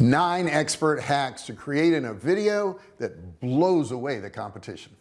nine expert hacks to create in a video that blows away the competition.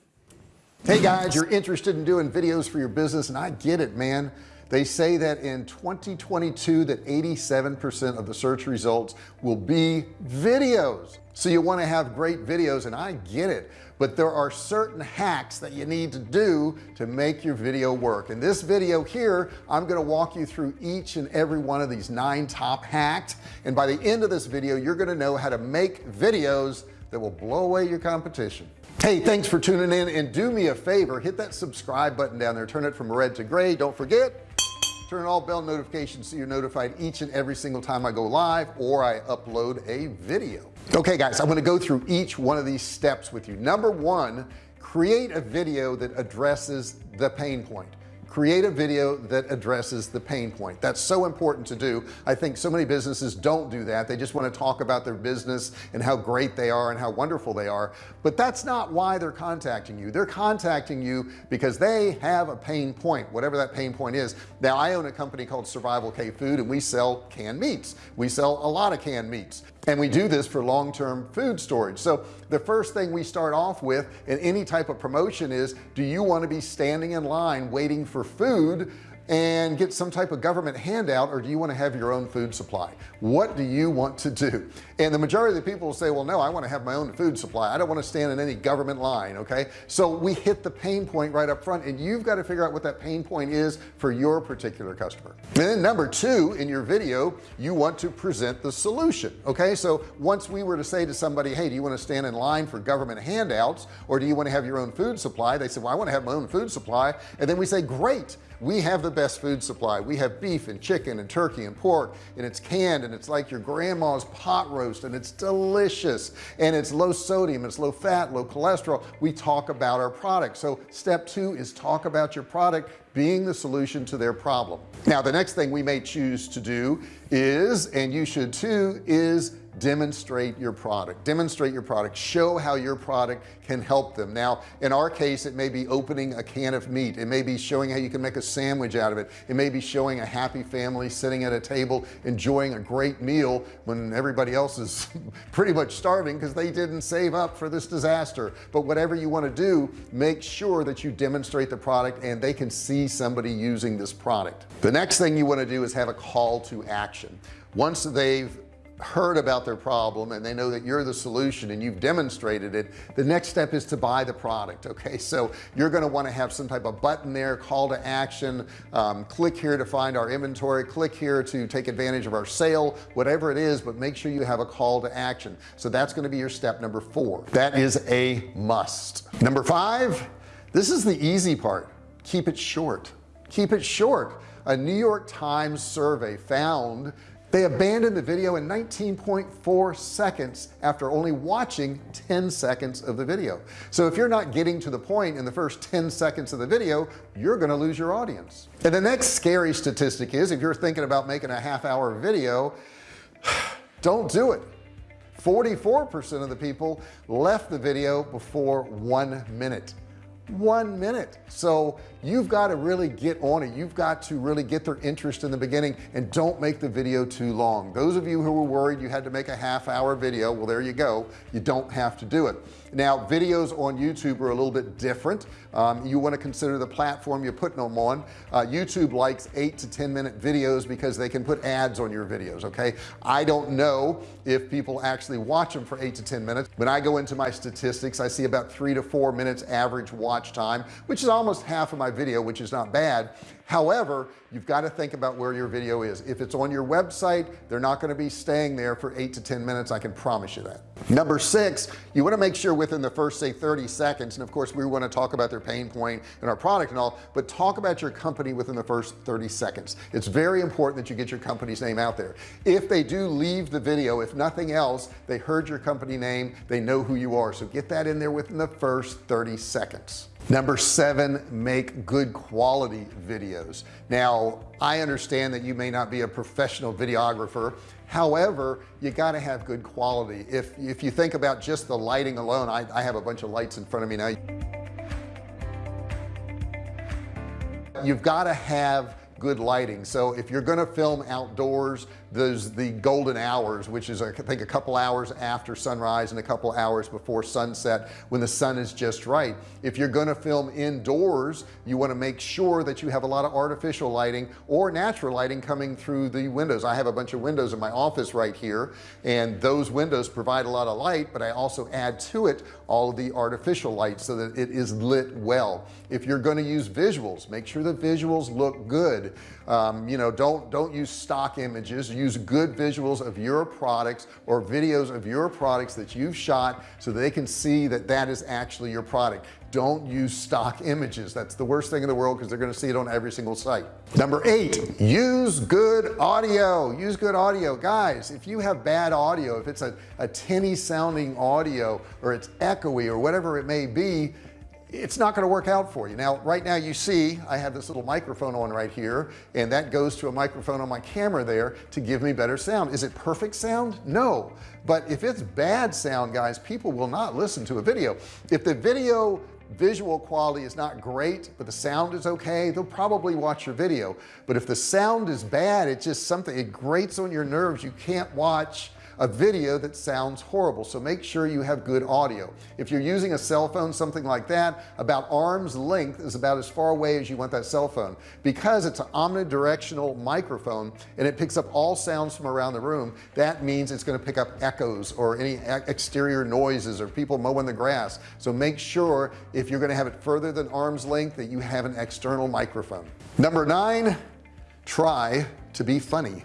Hey guys you're interested in doing videos for your business and I get it man they say that in 2022 that 87% of the search results will be videos. So you want to have great videos and I get it but there are certain hacks that you need to do to make your video work. In this video here I'm going to walk you through each and every one of these nine top hacks. And by the end of this video you're going to know how to make videos that will blow away your competition. Hey thanks for tuning in and do me a favor hit that subscribe button down there. Turn it from red to gray. Don't forget turn all bell notifications so you're notified each and every single time I go live or I upload a video. Okay guys I'm going to go through each one of these steps with you. Number one create a video that addresses the pain point create a video that addresses the pain point. That's so important to do. I think so many businesses don't do that. They just want to talk about their business and how great they are and how wonderful they are. But that's not why they're contacting you. They're contacting you because they have a pain point whatever that pain point is. Now I own a company called survival Cave food and we sell canned meats. We sell a lot of canned meats and we do this for long-term food storage. So the first thing we start off with in any type of promotion is do you want to be standing in line waiting for food and get some type of government handout or do you want to have your own food supply? What do you want to do? And the majority of the people will say well no I want to have my own food supply. I don't want to stand in any government line okay? So we hit the pain point right up front and you've got to figure out what that pain point is for your particular customer. And then number two in your video you want to present the solution okay? So once we were to say to somebody hey do you want to stand in line for government handouts or do you want to have your own food supply? They said well I want to have my own food supply. And then we say great we have the best food supply. We have beef and chicken and turkey and pork and it's canned and it's like your grandma's pot roast and it's delicious and it's low sodium it's low fat low cholesterol. We talk about our product. So step two is talk about your product being the solution to their problem. Now the next thing we may choose to do is and you should too is demonstrate your product. Demonstrate your product. Show how your product can help them. Now in our case it may be opening a can of meat. It may be showing how you can make a sandwich out of it. It may be showing a happy family sitting at a table enjoying a great meal when everybody else is pretty much starving because they didn't save up for this disaster. But whatever you want to do make sure that you demonstrate the product and they can see somebody using this product. The next thing you want to do is have a call to action. Once they've heard about their problem and they know that you're the solution and you've demonstrated it the next step is to buy the product okay? So you're going to want to have some type of button there call to action um, click here to find our inventory click here to take advantage of our sale whatever it is but make sure you have a call to action. So that's going to be your step number four. That is a must. Number five this is the easy part. Keep it short. Keep it short. A New York Times survey found they abandoned the video in 19.4 seconds after only watching 10 seconds of the video. So if you're not getting to the point in the first 10 seconds of the video you're gonna lose your audience. And the next scary statistic is if you're thinking about making a half hour video don't do it. 44% of the people left the video before one minute one minute. So you've got to really get on it. You've got to really get their interest in the beginning and don't make the video too long. Those of you who were worried you had to make a half hour video well there you go. You don't have to do it now videos on YouTube are a little bit different. Um, you want to consider the platform you're putting them on. Uh, YouTube likes eight to ten minute videos because they can put ads on your videos okay? I don't know if people actually watch them for eight to ten minutes. When I go into my statistics I see about three to four minutes average watch time which is almost half of my video which is not bad. However you've got to think about where your video is. If it's on your website they're not going to be staying there for eight to ten minutes I can promise you that number six you want to make sure within the first say 30 seconds and of course we want to talk about their pain point and our product and all but talk about your company within the first 30 seconds. It's very important that you get your company's name out there. If they do leave the video if nothing else they heard your company name they know who you are. So get that in there within the first 30 seconds number seven make good quality videos. Now I understand that you may not be a professional videographer. However you got to have good quality. If if you think about just the lighting alone I, I have a bunch of lights in front of me now. You've got to have good lighting. So if you're going to film outdoors those the golden hours which is I think a couple hours after sunrise and a couple hours before sunset when the sun is just right. If you're going to film indoors you want to make sure that you have a lot of artificial lighting or natural lighting coming through the windows. I have a bunch of windows in my office right here and those windows provide a lot of light but I also add to it all of the artificial light so that it is lit well. If you're going to use visuals make sure the visuals look um, you know don't don't use stock images. Use good visuals of your products or videos of your products that you've shot so they can see that that is actually your product. Don't use stock images. That's the worst thing in the world because they're going to see it on every single site. Number eight use good audio. Use good audio. Guys if you have bad audio if it's a, a tinny sounding audio or it's echoey or whatever it may be it's not going to work out for you. Now right now you see I have this little microphone on right here and that goes to a microphone on my camera there to give me better sound. Is it perfect sound? No. But if it's bad sound guys people will not listen to a video. If the video visual quality is not great but the sound is okay they'll probably watch your video. But if the sound is bad it's just something it grates on your nerves you can't watch a video that sounds horrible. So make sure you have good audio. If you're using a cell phone something like that about arm's length is about as far away as you want that cell phone. Because it's an omnidirectional microphone and it picks up all sounds from around the room that means it's going to pick up echoes or any exterior noises or people mowing the grass. So make sure if you're going to have it further than arm's length that you have an external microphone. Number nine try to be funny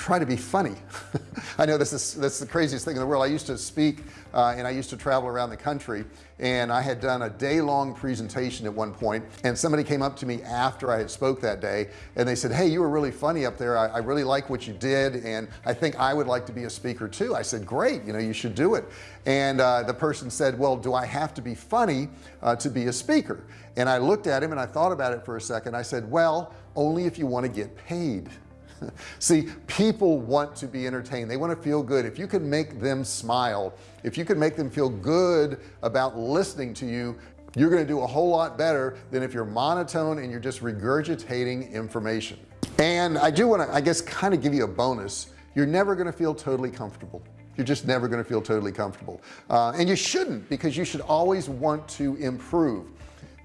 try to be funny. I know this is that's the craziest thing in the world. I used to speak uh, and I used to travel around the country and I had done a day-long presentation at one point and somebody came up to me after I had spoke that day and they said hey you were really funny up there. I, I really like what you did and I think I would like to be a speaker too. I said great you know you should do it. And uh, the person said well do I have to be funny uh, to be a speaker? And I looked at him and I thought about it for a second. I said well only if you want to get paid see people want to be entertained. They want to feel good. If you can make them smile if you can make them feel good about listening to you you're going to do a whole lot better than if you're monotone and you're just regurgitating information. And I do want to I guess kind of give you a bonus. You're never going to feel totally comfortable. You're just never going to feel totally comfortable. Uh, and you shouldn't because you should always want to improve.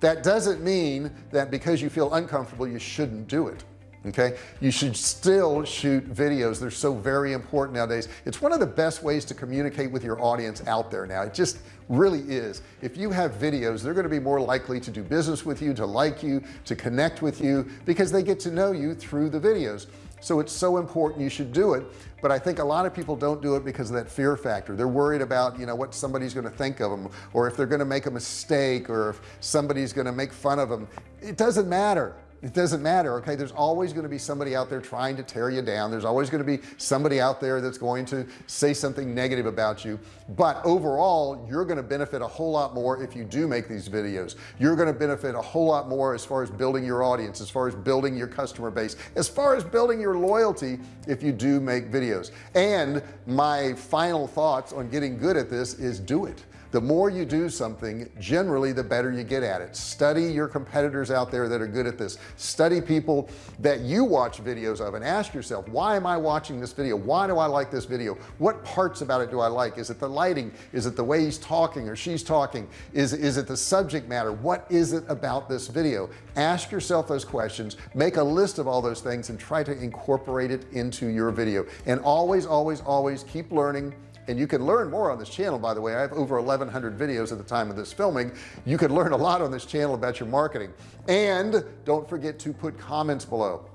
That doesn't mean that because you feel uncomfortable you shouldn't do it okay? You should still shoot videos. They're so very important nowadays. It's one of the best ways to communicate with your audience out there now. It just really is. If you have videos they're going to be more likely to do business with you to like you to connect with you because they get to know you through the videos. So it's so important you should do it but I think a lot of people don't do it because of that fear factor. They're worried about you know what somebody's going to think of them or if they're going to make a mistake or if somebody's going to make fun of them it doesn't matter it doesn't matter okay? There's always going to be somebody out there trying to tear you down. There's always going to be somebody out there that's going to say something negative about you. But overall you're going to benefit a whole lot more if you do make these videos. You're going to benefit a whole lot more as far as building your audience as far as building your customer base as far as building your loyalty if you do make videos. And my final thoughts on getting good at this is do it the more you do something generally the better you get at it. Study your competitors out there that are good at this. Study people that you watch videos of and ask yourself why am I watching this video? Why do I like this video? What parts about it do I like? Is it the lighting? Is it the way he's talking or she's talking? Is is it the subject matter? What is it about this video? Ask yourself those questions make a list of all those things and try to incorporate it into your video. And always always always keep learning and you can learn more on this channel by the way. I have over 1100 videos at the time of this filming. You could learn a lot on this channel about your marketing. And don't forget to put comments below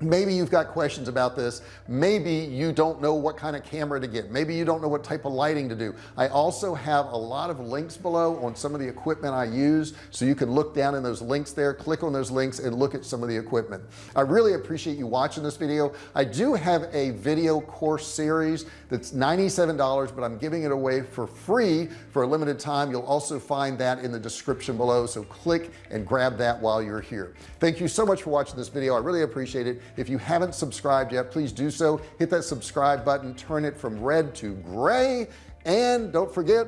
maybe you've got questions about this. Maybe you don't know what kind of camera to get. Maybe you don't know what type of lighting to do. I also have a lot of links below on some of the equipment I use so you can look down in those links there click on those links and look at some of the equipment. I really appreciate you watching this video. I do have a video course series that's $97 but I'm giving it away for free for a limited time. You'll also find that in the description below so click and grab that while you're here. Thank you so much for watching this video. I really appreciate it if you haven't subscribed yet please do so. Hit that subscribe button turn it from red to gray and don't forget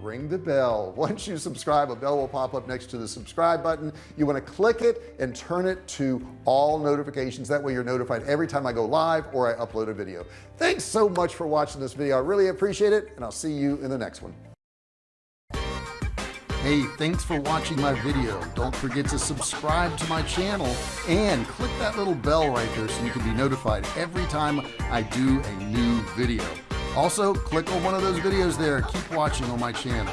ring the bell. Once you subscribe a bell will pop up next to the subscribe button. You want to click it and turn it to all notifications. That way you're notified every time I go live or I upload a video. Thanks so much for watching this video. I really appreciate it and I'll see you in the next one Hey, thanks for watching my video. Don't forget to subscribe to my channel and click that little bell right there so you can be notified every time I do a new video. Also, click on one of those videos there. Keep watching on my channel.